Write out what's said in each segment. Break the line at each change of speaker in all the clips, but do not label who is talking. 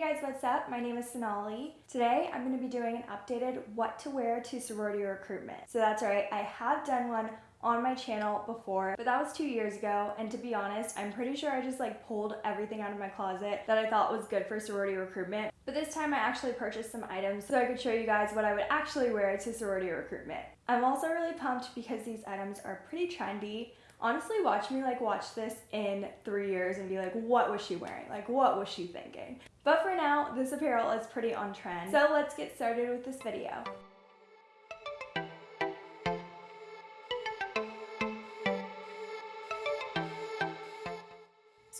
guys, what's up? My name is Sonali. Today I'm going to be doing an updated what to wear to sorority recruitment. So that's right, I have done one on my channel before, but that was two years ago. And to be honest, I'm pretty sure I just like pulled everything out of my closet that I thought was good for sorority recruitment. But this time I actually purchased some items so I could show you guys what I would actually wear to sorority recruitment. I'm also really pumped because these items are pretty trendy honestly watch me like watch this in three years and be like what was she wearing? Like what was she thinking? But for now this apparel is pretty on trend. So let's get started with this video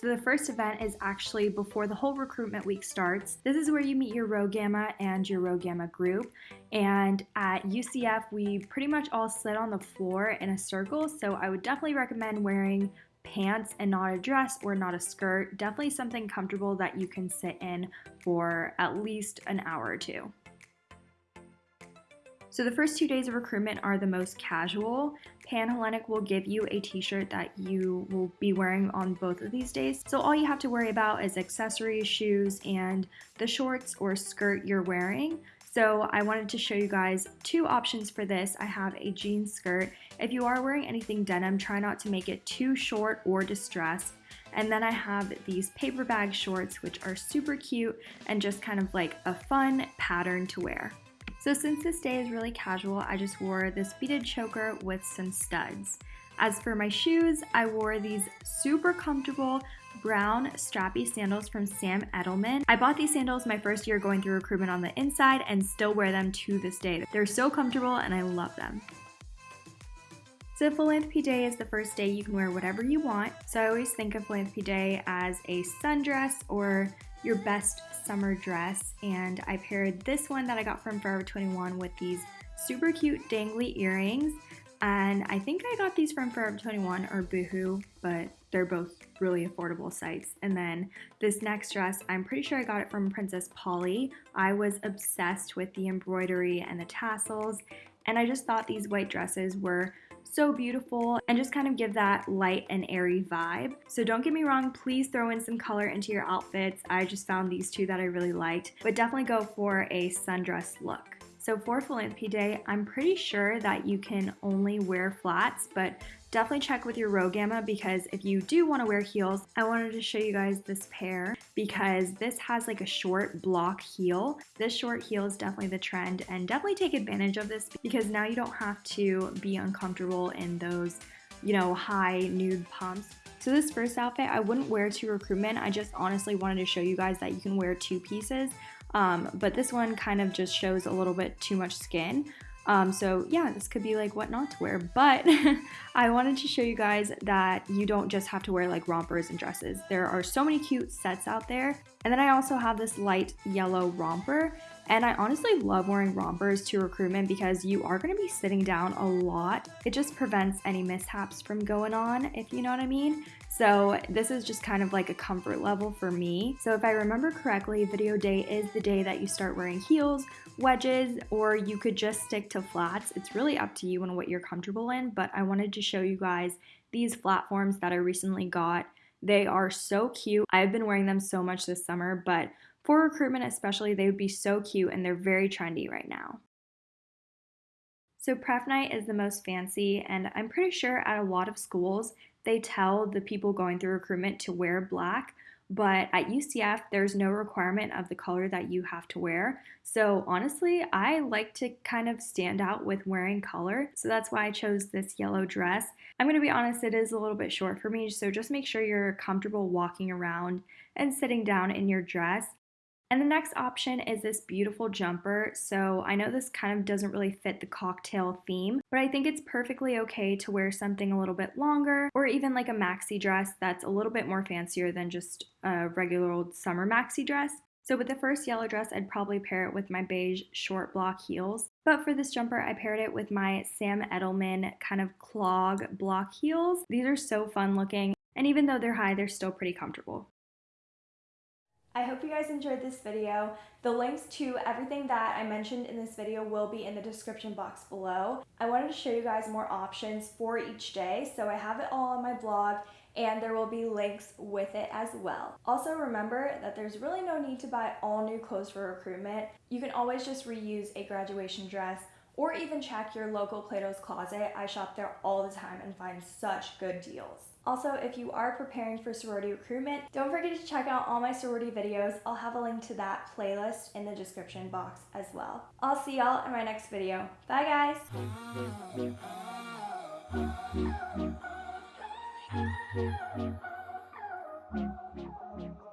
So the first event is actually before the whole recruitment week starts. This is where you meet your Rho Gamma and your Rho Gamma group. And at UCF, we pretty much all sit on the floor in a circle. So I would definitely recommend wearing pants and not a dress or not a skirt. Definitely something comfortable that you can sit in for at least an hour or two. So the first two days of recruitment are the most casual. Panhellenic will give you a t-shirt that you will be wearing on both of these days. So all you have to worry about is accessories, shoes, and the shorts or skirt you're wearing. So I wanted to show you guys two options for this. I have a jean skirt. If you are wearing anything denim, try not to make it too short or distressed. And then I have these paper bag shorts, which are super cute and just kind of like a fun pattern to wear. So since this day is really casual, I just wore this beaded choker with some studs. As for my shoes, I wore these super comfortable brown strappy sandals from Sam Edelman. I bought these sandals my first year going through recruitment on the inside and still wear them to this day. They're so comfortable and I love them. So Philanthropy Day is the first day you can wear whatever you want. So I always think of Philanthropy Day as a sundress or your best summer dress. And I paired this one that I got from Forever 21 with these super cute dangly earrings. And I think I got these from Forever 21 or Boohoo but they're both really affordable sites. And then this next dress I'm pretty sure I got it from Princess Polly. I was obsessed with the embroidery and the tassels. And I just thought these white dresses were so beautiful and just kind of give that light and airy vibe. So don't get me wrong, please throw in some color into your outfits. I just found these two that I really liked, but definitely go for a sundress look. So for Philanthropy Day, I'm pretty sure that you can only wear flats, but definitely check with your Rho Gamma because if you do want to wear heels, I wanted to show you guys this pair because this has like a short block heel. This short heel is definitely the trend and definitely take advantage of this because now you don't have to be uncomfortable in those, you know, high nude pumps. So this first outfit I wouldn't wear to recruitment. I just honestly wanted to show you guys that you can wear two pieces. Um, but this one kind of just shows a little bit too much skin. Um, so yeah, this could be like what not to wear, but I wanted to show you guys that you don't just have to wear like rompers and dresses. There are so many cute sets out there. And then I also have this light yellow romper and I honestly love wearing rompers to recruitment because you are going to be sitting down a lot. It just prevents any mishaps from going on, if you know what I mean. So this is just kind of like a comfort level for me. So if I remember correctly, video day is the day that you start wearing heels, wedges, or you could just stick to flats. It's really up to you and what you're comfortable in, but I wanted to show you guys these platforms that I recently got. They are so cute. I've been wearing them so much this summer, but for recruitment especially, they would be so cute and they're very trendy right now. So pref night is the most fancy and I'm pretty sure at a lot of schools they tell the people going through recruitment to wear black, but at UCF there's no requirement of the color that you have to wear. So honestly, I like to kind of stand out with wearing color. So that's why I chose this yellow dress. I'm to be honest, it is a little bit short for me, so just make sure you're comfortable walking around and sitting down in your dress. And the next option is this beautiful jumper. So I know this kind of doesn't really fit the cocktail theme, but I think it's perfectly okay to wear something a little bit longer or even like a maxi dress that's a little bit more fancier than just a regular old summer maxi dress. So with the first yellow dress, I'd probably pair it with my beige short block heels. But for this jumper, I paired it with my Sam Edelman kind of clog block heels. These are so fun looking, and even though they're high, they're still pretty comfortable. I hope you guys enjoyed this video. The links to everything that I mentioned in this video will be in the description box below. I wanted to show you guys more options for each day, so I have it all on my blog and there will be links with it as well. Also remember that there's really no need to buy all new clothes for recruitment. You can always just reuse a graduation dress or even check your local Plato's Closet. I shop there all the time and find such good deals. Also, if you are preparing for sorority recruitment, don't forget to check out all my sorority videos. I'll have a link to that playlist in the description box as well. I'll see y'all in my next video. Bye guys!